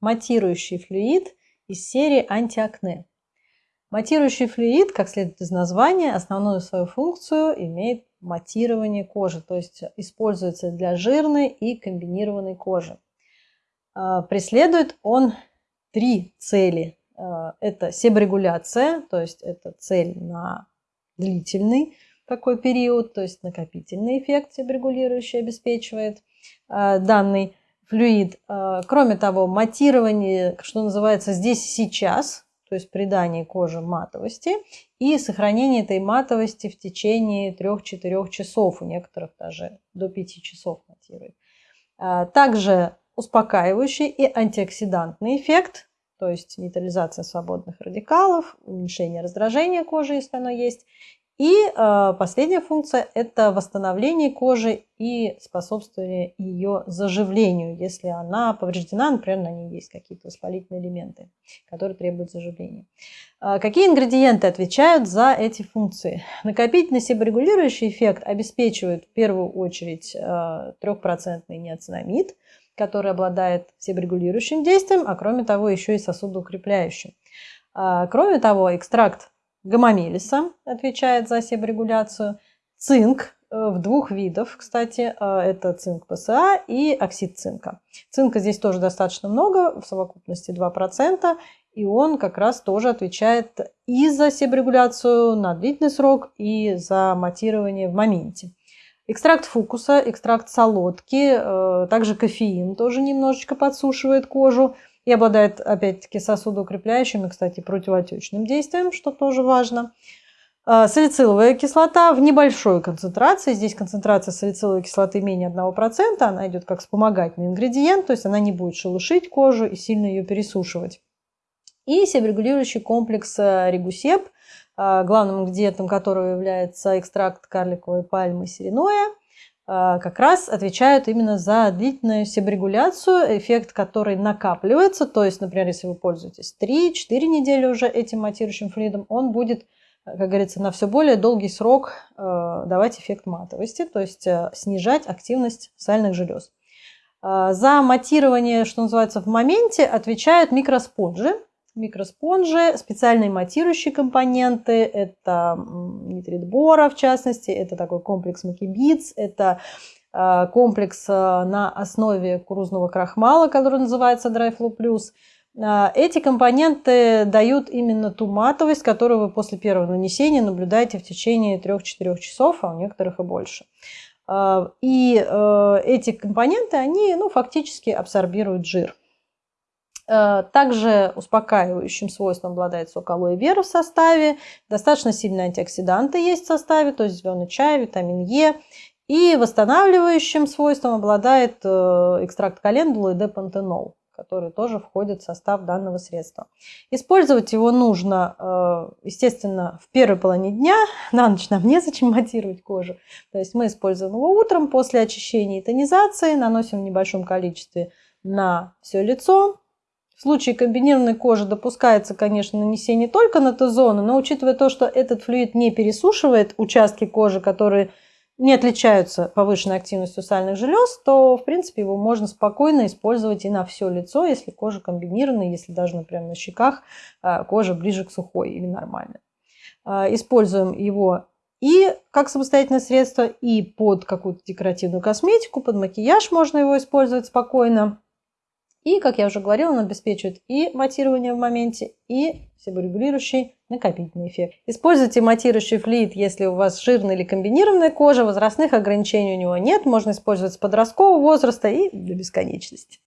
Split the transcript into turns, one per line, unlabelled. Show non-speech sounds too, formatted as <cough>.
матирующий флюид из серии антиакне. Матирующий флюид, как следует из названия, основную свою функцию имеет матирование кожи, то есть используется для жирной и комбинированной кожи. А, преследует он три цели. А, это себорегуляция, то есть это цель на длительный такой период, то есть накопительный эффект себорегулирующий обеспечивает а, данный флюид. Кроме того, матирование, что называется здесь сейчас, то есть придание коже матовости и сохранение этой матовости в течение 3-4 часов, у некоторых даже до 5 часов матирует. А, также успокаивающий и антиоксидантный эффект, то есть нейтрализация свободных радикалов, уменьшение раздражения кожи, если оно есть, и э, последняя функция – это восстановление кожи и способствование ее заживлению, если она повреждена, например, на ней есть какие-то воспалительные элементы, которые требуют заживления. Э, какие ингредиенты отвечают за эти функции? Накопительный себорегулирующий эффект обеспечивает в первую очередь э, трехпроцентный неоцинамид, который обладает себорегулирующим действием, а кроме того еще и сосудоукрепляющим. Кроме того, экстракт гомомелиса отвечает за себорегуляцию, цинк э, в двух видов, кстати, э, это цинк ПСА и оксид цинка. Цинка здесь тоже достаточно много, в совокупности 2%, и он как раз тоже отвечает и за себорегуляцию на длительный срок, и за матирование в моменте. Экстракт фукуса, экстракт солодки, э, также кофеин тоже немножечко подсушивает кожу и обладает, опять-таки, сосудоукрепляющим и, кстати, противоотечным действием, что тоже важно. А, салициловая кислота в небольшой концентрации. Здесь концентрация салициловой кислоты менее 1%. Она идет как вспомогательный ингредиент, то есть она не будет шелушить кожу и сильно ее пересушивать. И себорегулирующий комплекс э, регусеп, а, главным ингредиентом которого является экстракт карликовой пальмы сиреноя. А, как раз отвечают именно за длительную себорегуляцию, эффект который накапливается. То есть, например, если вы пользуетесь 3-4 недели уже этим матирующим флюидом, он будет, как говорится, на все более долгий срок э, давать эффект матовости, то есть э, снижать активность сальных желез. За матирование, что называется, в моменте отвечают микроспонжи микроспонжи, специальные матирующие компоненты, это нитрит бора в частности, это такой комплекс макибиц, это а, комплекс а, на основе кукурузного крахмала, который называется DryFlow Plus. А, эти компоненты дают именно ту матовость, которую вы после первого нанесения наблюдаете в течение 3-4 часов, а у некоторых и больше. И эти компоненты, они ну, фактически абсорбируют жир. Э, также успокаивающим свойством обладает сок алоэ вера в составе. Достаточно сильные антиоксиданты есть в составе, то есть зеленый чай, витамин Е. И восстанавливающим свойством обладает э, экстракт календулы и депантенол, который тоже входит в состав данного средства. Использовать его нужно, э, естественно, в первой половине дня. <laughs> На ночь нам незачем матировать кожу. То есть мы используем его утром после очищения и тонизации, наносим в небольшом количестве на все лицо, в случае комбинированной кожи допускается, конечно, нанесение только на Т-зону, но учитывая то, что этот флюид не пересушивает участки кожи, которые не отличаются повышенной активностью сальных желез, то, в принципе, его можно спокойно использовать и на все лицо, если кожа комбинированная, если даже, например, на щеках а, кожа ближе к сухой или нормальной. А, используем его и как самостоятельное средство, и под какую-то декоративную косметику, под макияж можно его использовать спокойно. И, как я уже говорила, он обеспечивает и матирование в моменте, и себорегулирующий накопительный эффект. Используйте матирующий флюид, если у вас жирная или комбинированная кожа, возрастных ограничений у него нет, можно использовать с подросткового возраста и до бесконечности.